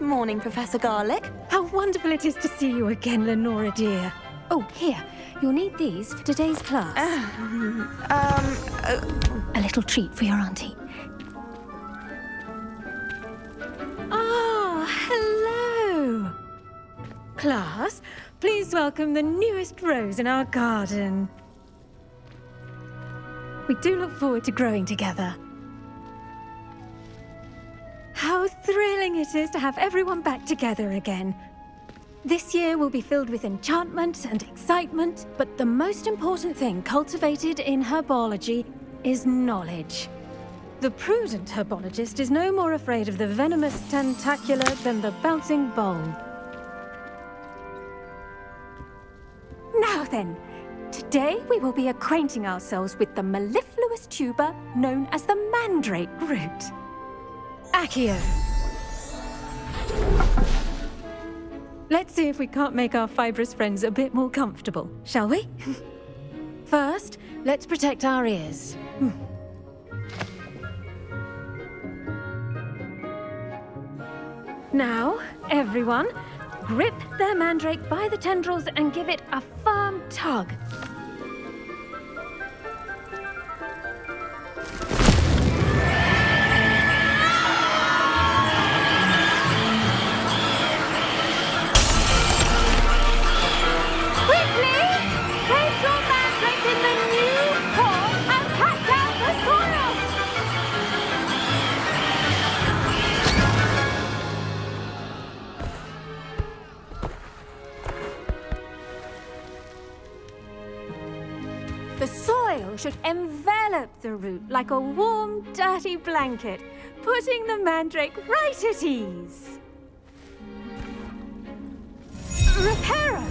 Good morning, Professor Garlick. How wonderful it is to see you again, Lenora dear. Oh, here. You'll need these for today's class. Um, uh, A little treat for your auntie. Ah, hello. Class, please welcome the newest rose in our garden. We do look forward to growing together. It is to have everyone back together again. This year will be filled with enchantment and excitement, but the most important thing cultivated in herbology is knowledge. The prudent herbologist is no more afraid of the venomous tentacula than the bouncing bulb. Now then, today we will be acquainting ourselves with the mellifluous tuber known as the mandrake root. Accio. Let's see if we can't make our fibrous friends a bit more comfortable, shall we? First, let's protect our ears. Hmm. Now, everyone, grip their mandrake by the tendrils and give it a firm tug. Envelop the root like a warm, dirty blanket, putting the mandrake right at ease. Reparo!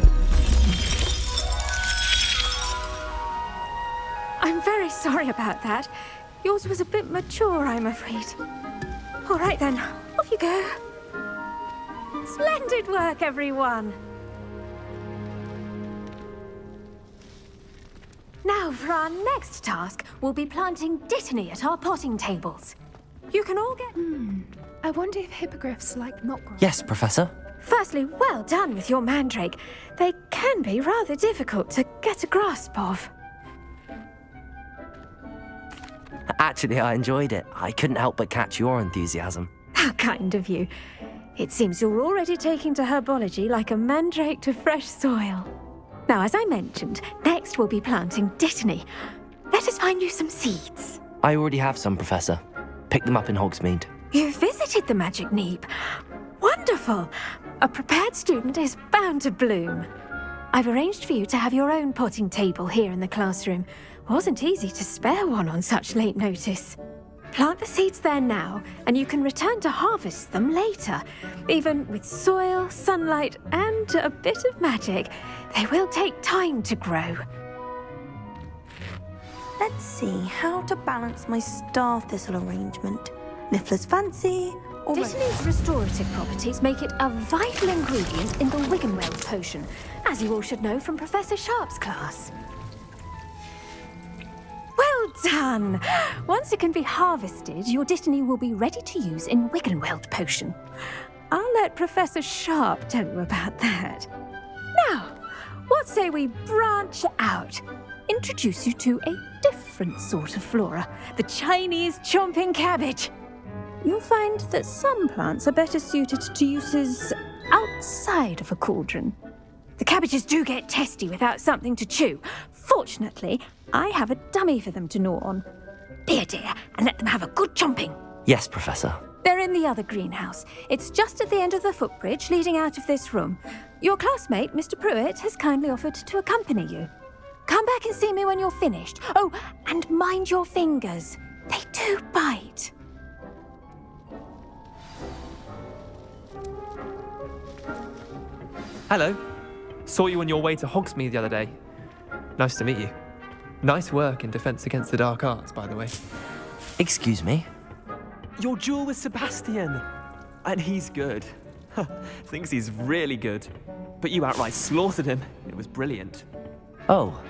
I'm very sorry about that. Yours was a bit mature, I'm afraid. All right then, off you go. Splendid work, everyone! Now, for our next task, we'll be planting dittany at our potting tables. You can all get... Hmm. I wonder if hippogriffs like not grow. Yes, Professor. Firstly, well done with your mandrake. They can be rather difficult to get a grasp of. Actually, I enjoyed it. I couldn't help but catch your enthusiasm. How kind of you. It seems you're already taking to herbology like a mandrake to fresh soil. Now, as I mentioned, next we'll be planting dittany. Let us find you some seeds. I already have some, Professor. Pick them up in Hogsmeade. You visited the Magic Neep. Wonderful! A prepared student is bound to bloom. I've arranged for you to have your own potting table here in the classroom. Wasn't easy to spare one on such late notice. Plant the seeds there now, and you can return to harvest them later. Even with soil, sunlight, and a bit of magic, they will take time to grow. let's see how to balance my star thistle arrangement. Niffler's fancy, or Dittany's restorative properties make it a vital ingredient in the Wiggenweld potion, as you all should know from Professor Sharp's class. Done! Once it can be harvested, your Dittany will be ready to use in Wiggenweld potion. I'll let Professor Sharp tell you about that. Now, what say we branch out? Introduce you to a different sort of flora, the Chinese chomping cabbage. You'll find that some plants are better suited to uses outside of a cauldron. The cabbages do get testy without something to chew. Fortunately, I have a dummy for them to gnaw on. Be a dear and let them have a good chomping. Yes, Professor. They're in the other greenhouse. It's just at the end of the footbridge leading out of this room. Your classmate, Mr. Prewett, has kindly offered to accompany you. Come back and see me when you're finished. Oh, and mind your fingers. They do bite. Hello. Saw you on your way to Hogsmeade the other day. Nice to meet you. Nice work in Defense Against the Dark Arts, by the way. Excuse me. Your duel with Sebastian. And he's good. Thinks he's really good. But you outright slaughtered him. It was brilliant. Oh.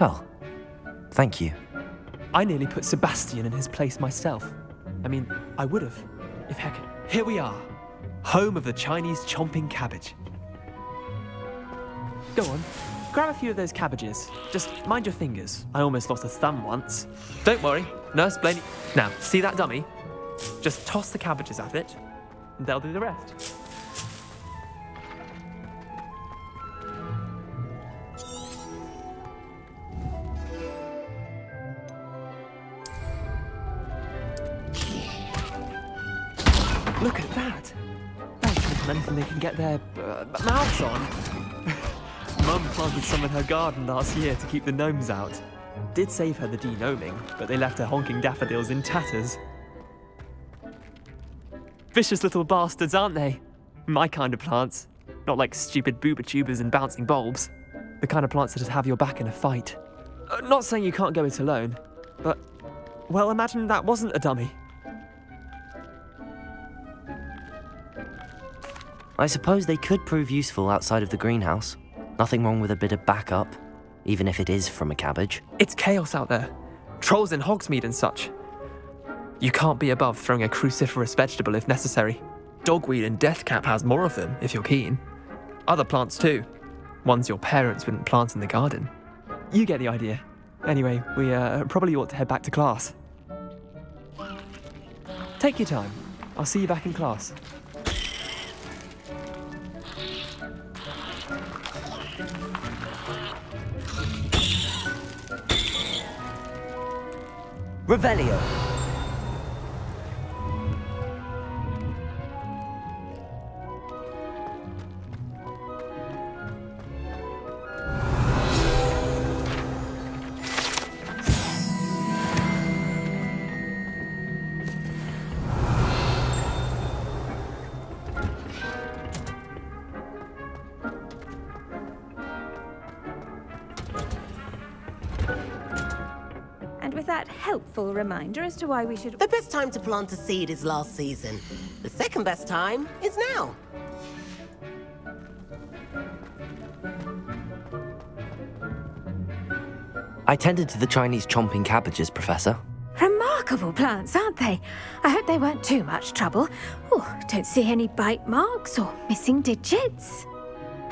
Well, thank you. I nearly put Sebastian in his place myself. I mean, I would have. if heck, here we are, home of the Chinese chomping cabbage. Go on, grab a few of those cabbages. Just mind your fingers. I almost lost a thumb once. Don't worry, Nurse Blainey. Now, see that dummy? Just toss the cabbages at it, and they'll do the rest. Look at that! Them anything they can get their uh, mouths on. Mum planted some in her garden last year to keep the gnomes out. Did save her the degnoming, but they left her honking daffodils in tatters. Vicious little bastards, aren't they? My kind of plants. Not like stupid bubotubers and bouncing bulbs. The kind of plants that just have your back in a fight. Uh, not saying you can't go it alone, but, well, imagine that wasn't a dummy. I suppose they could prove useful outside of the greenhouse. Nothing wrong with a bit of backup, even if it is from a cabbage. It's chaos out there. Trolls in Hogsmeade and such. You can't be above throwing a cruciferous vegetable if necessary. Dogweed and Deathcap has more of them, if you're keen. Other plants too. Ones your parents wouldn't plant in the garden. You get the idea. Anyway, we uh, probably ought to head back to class. Take your time. I'll see you back in class. Revelio. Reminder as to why we should. The best time to plant a seed is last season. The second best time is now. I tended to the Chinese chomping cabbages, Professor. Remarkable plants, aren't they? I hope they weren't too much trouble. Oh, don't see any bite marks or missing digits.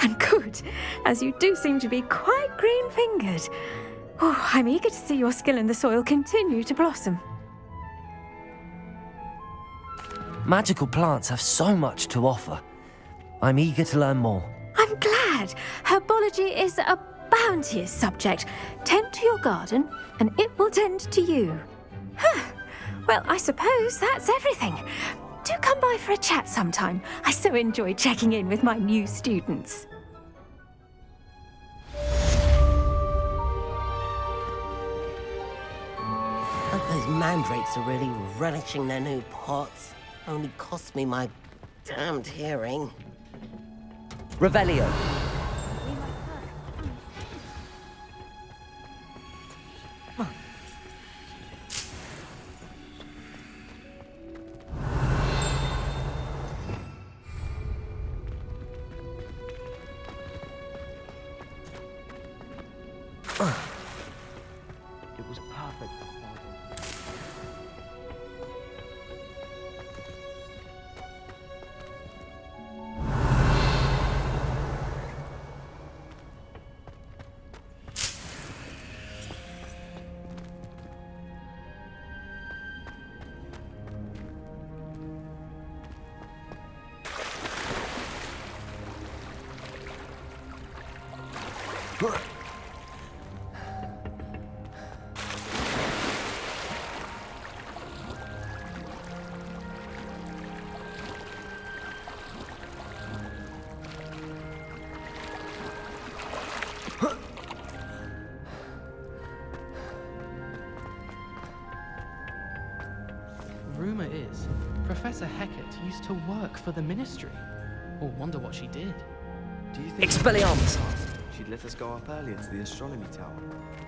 And good, as you do seem to be quite green Oh, I'm eager to see your skill in the soil continue to blossom. Magical plants have so much to offer. I'm eager to learn more. I'm glad. Herbology is a bounteous subject. Tend to your garden, and it will tend to you. Huh. Well, I suppose that's everything. Do come by for a chat sometime. I so enjoy checking in with my new students. Those mandrakes are really relishing their new pots. Only cost me my damned hearing. Revelio. Hecat to work for the Ministry. Or wonder what she did. Do you think Expelliarmus! she'd let us go up earlier to the astronomy tower?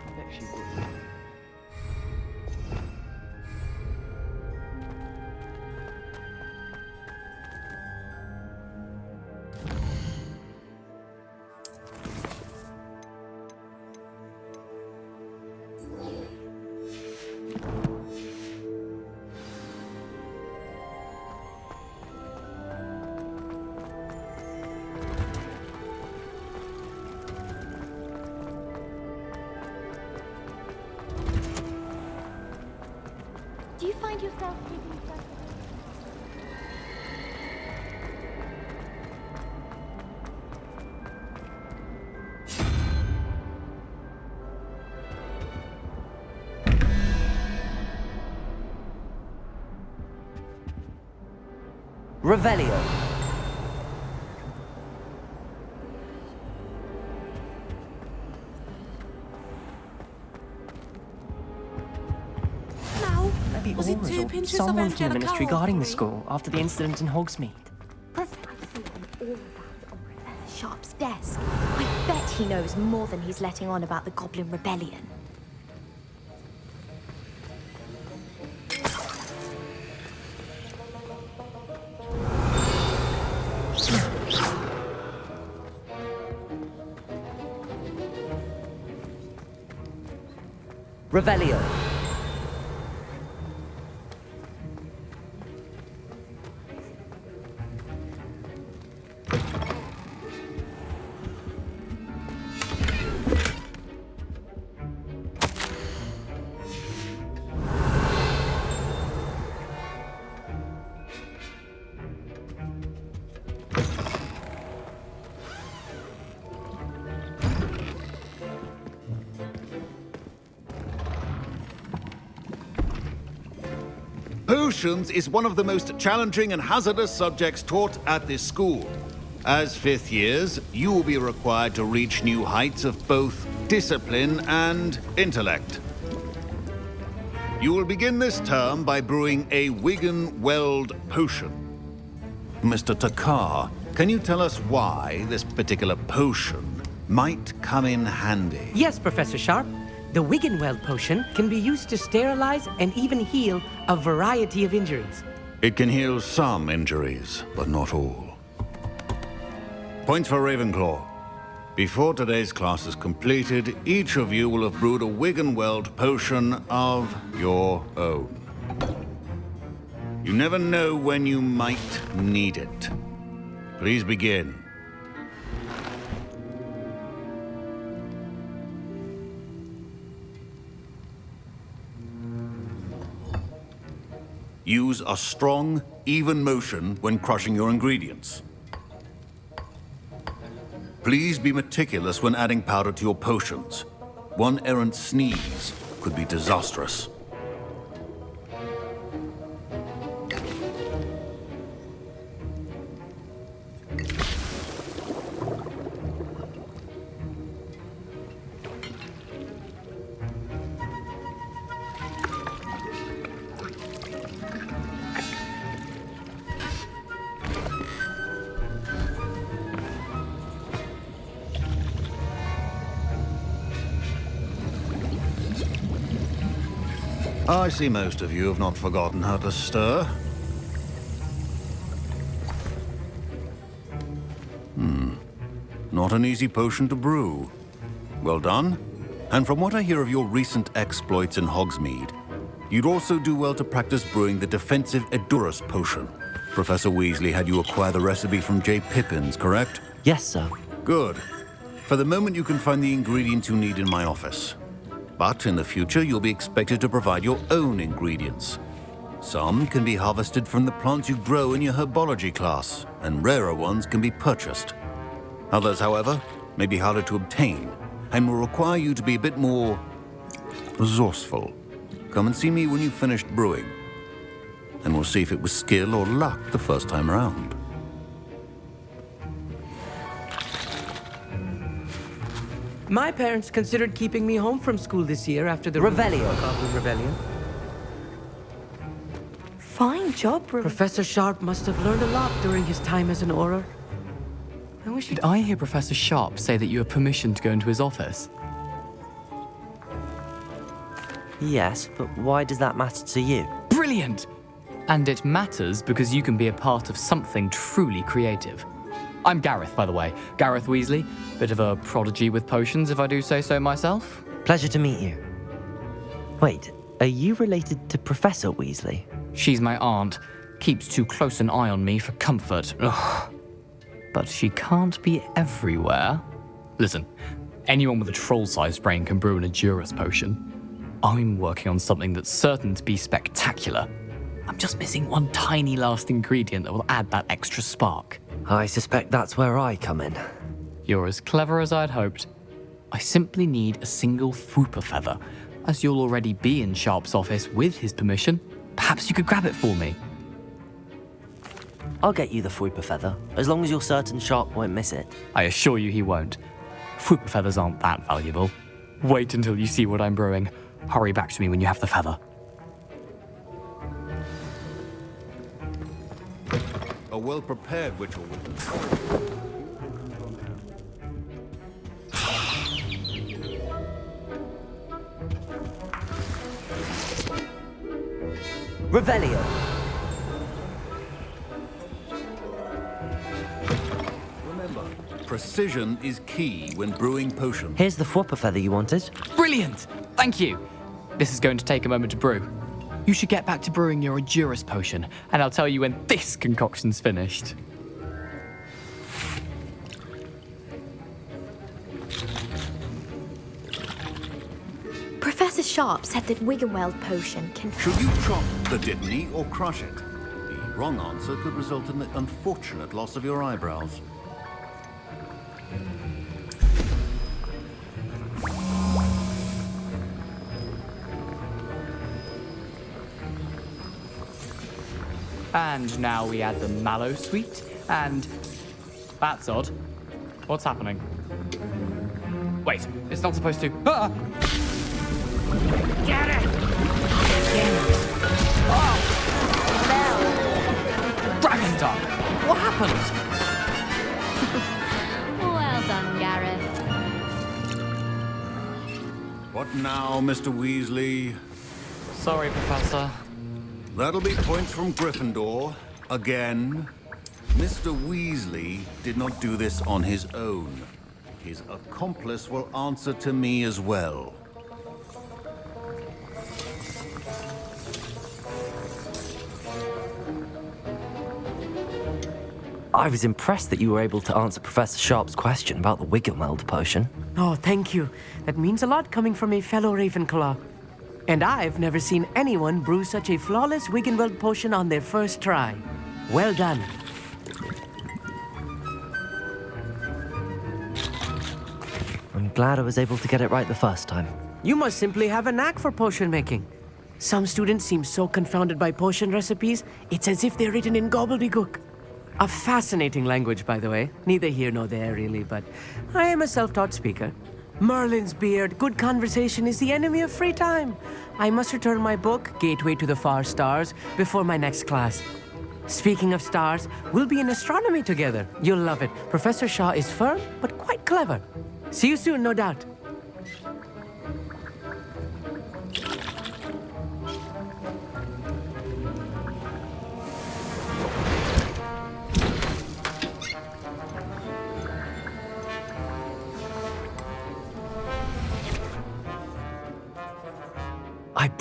I bet she would. Find yourself digging yourself Revelio. Someone from the ministry guarding the school after the incident in Hogsmeade. Professor all that on Professor Sharp's desk. I bet he knows more than he's letting on about the Goblin Rebellion. Revelio. Potions is one of the most challenging and hazardous subjects taught at this school. As fifth years, you will be required to reach new heights of both discipline and intellect. You will begin this term by brewing a Wiggenweld potion. Mr. Thakkar, can you tell us why this particular potion might come in handy? Yes, Professor Sharp. The Wiggenweld potion can be used to sterilize and even heal a variety of injuries. It can heal some injuries, but not all. Points for Ravenclaw. Before today's class is completed, each of you will have brewed a Wiggenweld potion of your own. You never know when you might need it. Please begin. Use a strong, even motion when crushing your ingredients. Please be meticulous when adding powder to your potions. One errant sneeze could be disastrous. I see most of you have not forgotten how to stir. Hmm. Not an easy potion to brew. Well done. And from what I hear of your recent exploits in Hogsmeade, you'd also do well to practice brewing the defensive Edurus potion. Professor Weasley had you acquire the recipe from J. Pippin's, correct? Yes, sir. Good. For the moment, you can find the ingredients you need in my office. But in the future, you'll be expected to provide your own ingredients. Some can be harvested from the plants you grow in your herbology class, and rarer ones can be purchased. Others, however, may be harder to obtain, and will require you to be a bit more resourceful. Come and see me when you've finished brewing, and we'll see if it was skill or luck the first time around. My parents considered keeping me home from school this year after the Revelio. Goblin Rebellion. Fine job, Re- Professor Sharp must have learned a lot during his time as an Auror. I wish Did I hear Professor Sharp say that you have permission to go into his office? Yes, but why does that matter to you? Brilliant! And it matters because you can be a part of something truly creative. I'm Gareth, by the way. Gareth Weasley. Bit of a prodigy with potions, if I do say so myself. Pleasure to meet you. Wait, are you related to Professor Weasley? She's my aunt. Keeps too close an eye on me for comfort. Ugh. But she can't be everywhere. Listen, anyone with a troll-sized brain can brew an Edurus potion. I'm working on something that's certain to be spectacular. I'm just missing one tiny last ingredient that will add that extra spark. I suspect that's where I come in. You're as clever as I'd hoped. I simply need a single Fwooper feather. As you'll already be in Sharp's office with his permission, perhaps you could grab it for me. I'll get you the Fwooper feather, as long as you're certain Sharp won't miss it. I assure you he won't. Fwooper feathers aren't that valuable. Wait until you see what I'm brewing. Hurry back to me when you have the feather. A well-prepared witch or. Revelio. Remember, precision is key when brewing potions. Here's the Fwooper feather you wanted. Brilliant! Thank you. This is going to take a moment to brew. You should get back to brewing your Edurus potion, and I'll tell you when this concoction's finished. Professor Sharp said that Wiggenweld potion can. Should you chop the Dittany or crush it? The wrong answer could result in the unfortunate loss of your eyebrows. And now we add the mallow sweet, and that's odd. What's happening? Wait, it's not supposed to. Ah! Get it! Dragon Duck! What happened? Well done, Gareth. What now, Mr. Weasley? Sorry, Professor. That'll be points from Gryffindor. Again. Mr. Weasley did not do this on his own. His accomplice will answer to me as well. I was impressed that you were able to answer Professor Sharp's question about the Wiggenweld potion. Oh, thank you. That means a lot coming from a fellow Ravenclaw. And I've never seen anyone brew such a flawless Wiggenweld potion on their first try. Well done. I'm glad I was able to get it right the first time. You must simply have a knack for potion making. Some students seem so confounded by potion recipes, it's as if they're written in gobbledygook. A fascinating language, by the way. Neither here nor there, really, but I am a self-taught speaker. Merlin's beard, good conversation is the enemy of free time. I must return my book, Gateway to the Far Stars, before my next class. Speaking of stars, we'll be in astronomy together. You'll love it. Professor Shah is firm, but quite clever. See you soon, no doubt.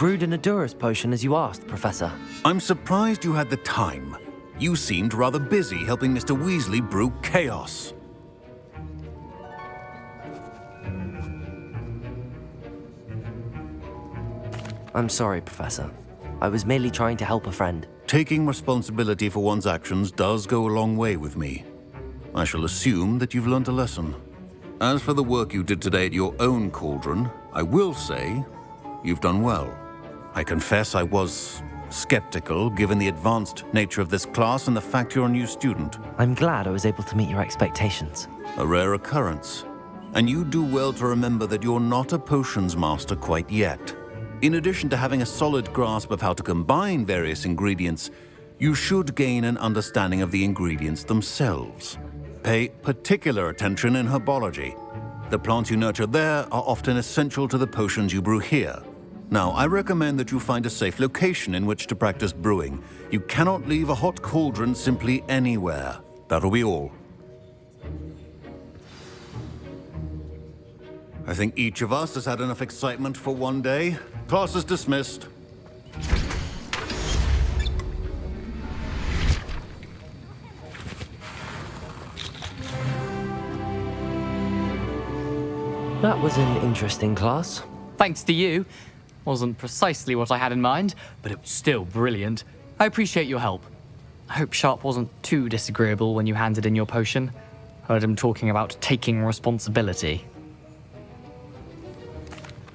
Brewed an Edurus potion as you asked, Professor. I'm surprised you had the time. You seemed rather busy helping Mr. Weasley brew chaos. I'm sorry, Professor. I was merely trying to help a friend. Taking responsibility for one's actions does go a long way with me. I shall assume that you've learnt a lesson. As for the work you did today at your own cauldron, I will say you've done well. I confess I was skeptical given the advanced nature of this class and the fact you're a new student. I'm glad I was able to meet your expectations. A rare occurrence. And you do well to remember that you're not a potions master quite yet. In addition to having a solid grasp of how to combine various ingredients, you should gain an understanding of the ingredients themselves. Pay particular attention in herbology. The plants you nurture there are often essential to the potions you brew here. Now, I recommend that you find a safe location in which to practice brewing. You cannot leave a hot cauldron simply anywhere. That'll be all. I think each of us has had enough excitement for one day. Class is dismissed. That was an interesting class. Thanks to you. Wasn't precisely what I had in mind, but it was still brilliant. I appreciate your help. I hope Sharp wasn't too disagreeable when you handed in your potion. Heard him talking about taking responsibility.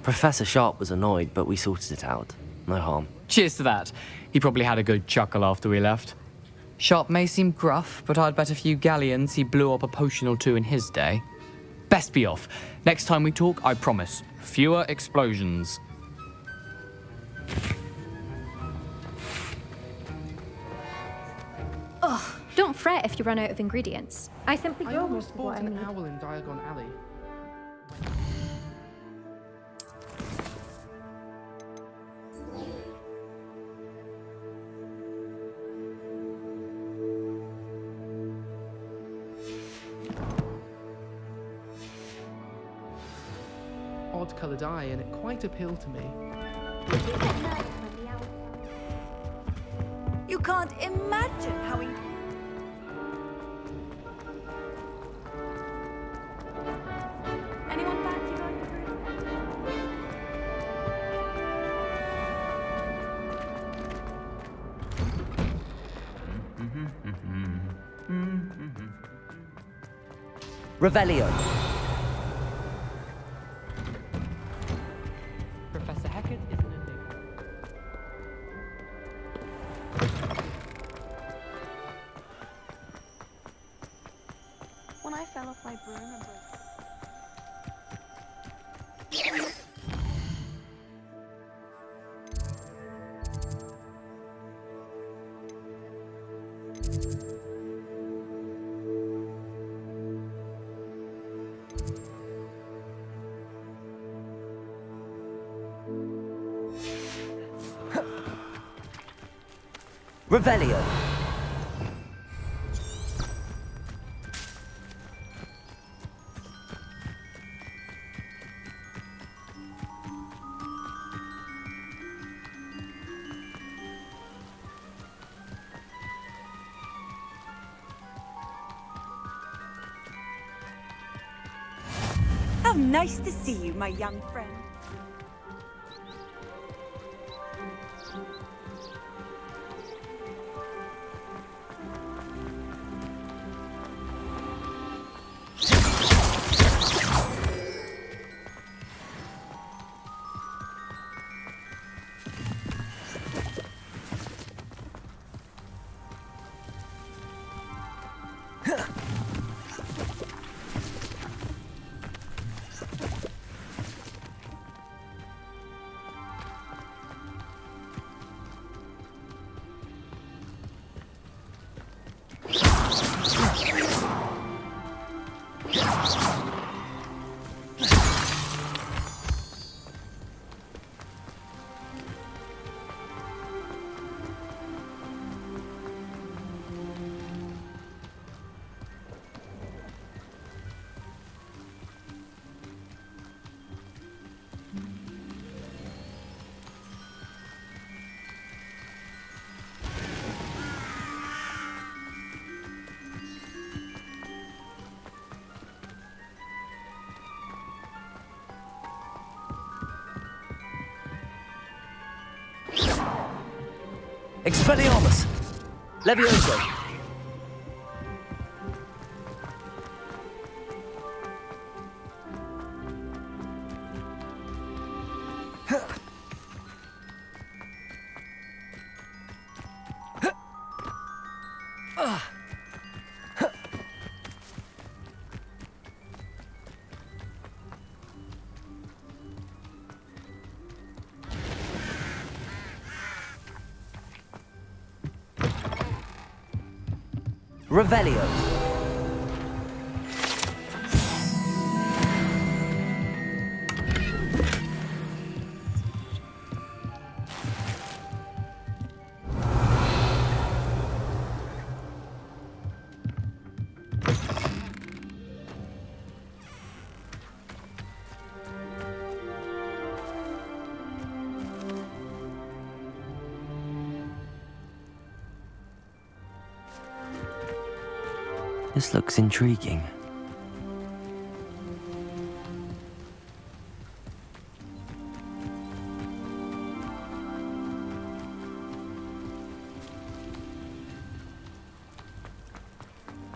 Professor Sharp was annoyed, but we sorted it out. No harm. Cheers to that. He probably had a good chuckle after we left. Sharp may seem gruff, but I'd bet a few galleons he blew up a potion or two in his day. Best be off. Next time we talk, I promise, fewer explosions. Don't fret if you run out of ingredients. I simply I go almost with bought what I an need. owl in Diagon Alley. Odd coloured eye, and it quite appealed to me. You can't imagine how. Revelio. How nice to see you, my young friend. Expelliarmus. Levioso. Revelio. This looks intriguing.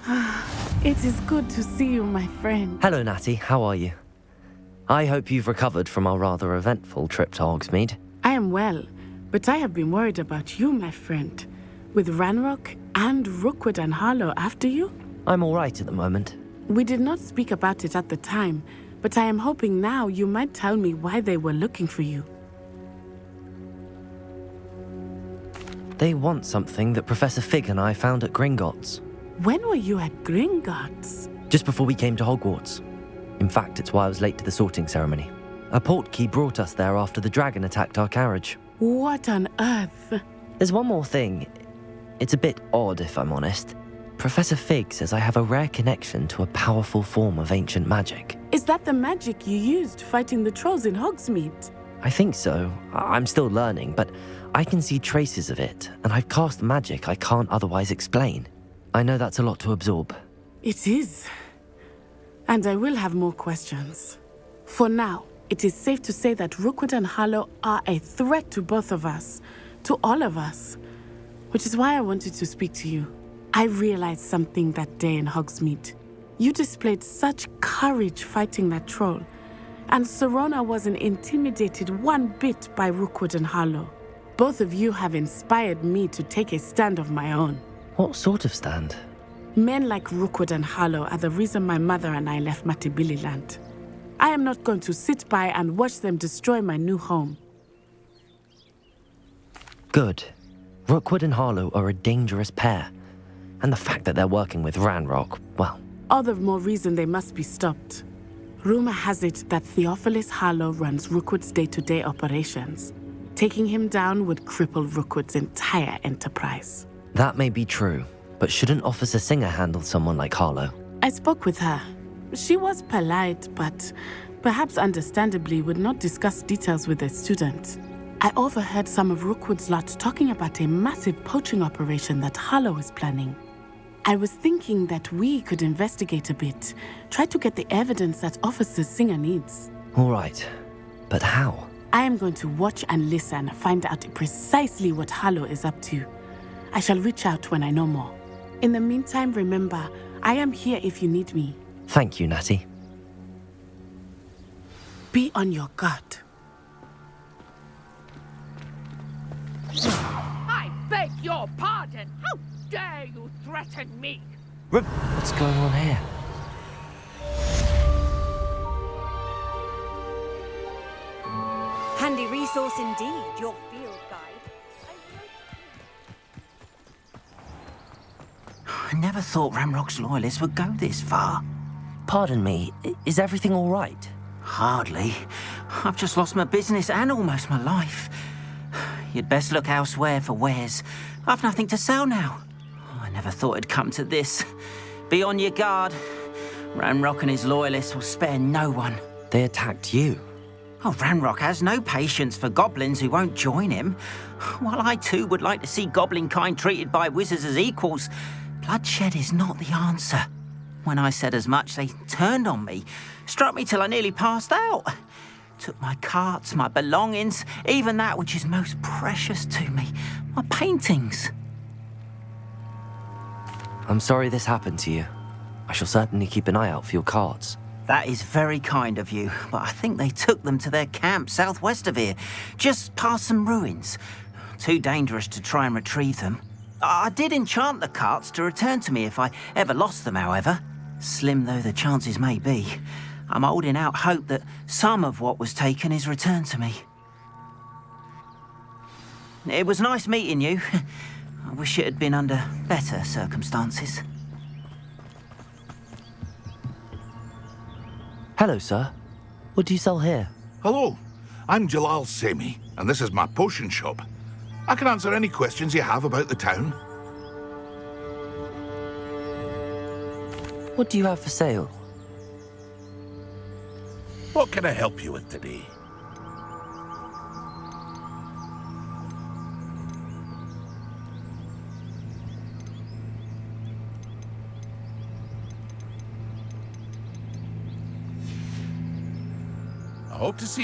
It is good to see you, my friend. Hello, Natty. How are you? I hope you've recovered from our rather eventful trip to Hogsmeade. I am well, but I have been worried about you, my friend. With Ranrock and Rookwood and Harlow after you? I'm all right at the moment. We did not speak about it at the time, but I am hoping now you might tell me why they were looking for you. They want something that Professor Fig and I found at Gringotts, When were you at Gringotts? just before we came to Hogwarts. In fact, it's why I was late to the sorting ceremony. A portkey brought us there after the dragon attacked our carriage. What on earth? There's one more thing. It's a bit odd, if I'm honest. Professor Fig says I have a rare connection to a powerful form of ancient magic. Is that the magic you used fighting the trolls in Hogsmeade? I think so. I'm still learning, but I can see traces of it, and I've cast magic I can't otherwise explain. I know that's a lot to absorb. It is. And I will have more questions. For now, it is safe to say that Rookwood and Harlow are a threat to both of us, to all of us. Which is why I wanted to speak to you. I realized something that day in Hogsmeade. You displayed such courage fighting that troll, and Sirona wasn't intimidated one bit by Rookwood and Harlow. Both of you have inspired me to take a stand of my own. What sort of stand? Men like Rookwood and Harlow are the reason my mother and I left Matabeleland. I am not going to sit by and watch them destroy my new home. Good. Rookwood and Harlow are a dangerous pair. And the fact that they're working with Ranrock, well, All the more reason they must be stopped. Rumor has it that Theophilus Harlow runs Rookwood's day to day operations. Taking him down would cripple Rookwood's entire enterprise. that may be true. But shouldn't Officer Singer handle someone like Harlow? I spoke with her. She was polite, but perhaps understandably would not discuss details with a student. I overheard some of Rookwood's lot talking about a massive poaching operation that Harlow is planning. I was thinking that we could investigate a bit, try to get the evidence that Officer Singer needs. All right. But how? I am going to watch and listen, find out precisely what Harlow is up to. I shall reach out when I know more. In the meantime, remember, I am here if you need me. Thank you, Natty. Be on your guard. I beg your pardon. How dare you threaten me? What's going on here? Handy resource indeed, your field guide. I never thought Ranrock's loyalists would go this far. Pardon me, is everything all right? Hardly. I've just lost my business and almost my life. You'd best look elsewhere for wares. I've nothing to sell now. Never thought it'd come to this. Be on your guard. Ranrock and his loyalists will spare no one. They attacked you. Oh, Ranrock has no patience for goblins who won't join him. While I too would like to see goblin kind treated by wizards as equals, bloodshed is not the answer. When I said as much, they turned on me, struck me till I nearly passed out. Took my carts, my belongings, even that which is most precious to me, my paintings. I'm sorry this happened to you. I shall certainly keep an eye out for your cards. That is very kind of you, but I think they took them to their camp southwest of here, just past some ruins. Too dangerous to try and retrieve them. I did enchant the carts to return to me if I ever lost them, however. Slim though the chances may be, I'm holding out hope that some of what was taken is returned to me. It was nice meeting you. I wish it had been under better circumstances. Hello, sir. What do you sell here? Hello, I'm Jalal Semi, and this is my potion shop. I can answer any questions you have about the town. What do you have for sale? What can I help you with today? To see